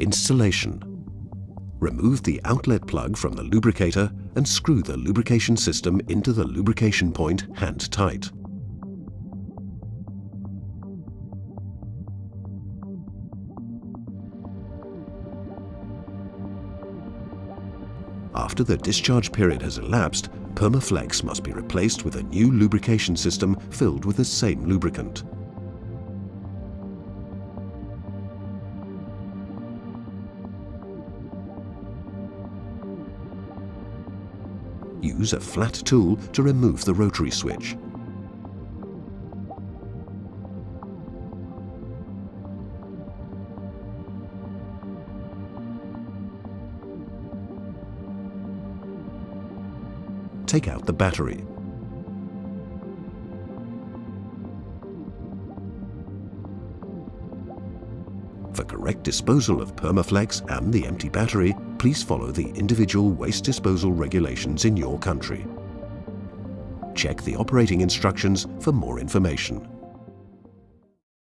Installation. Remove the outlet plug from the lubricator and screw the lubrication system into the lubrication point hand tight. After the discharge period has elapsed, Permaflex must be replaced with a new lubrication system filled with the same lubricant. Use a flat tool to remove the rotary switch. take out the battery. For correct disposal of Permaflex and the empty battery, please follow the individual waste disposal regulations in your country. Check the operating instructions for more information.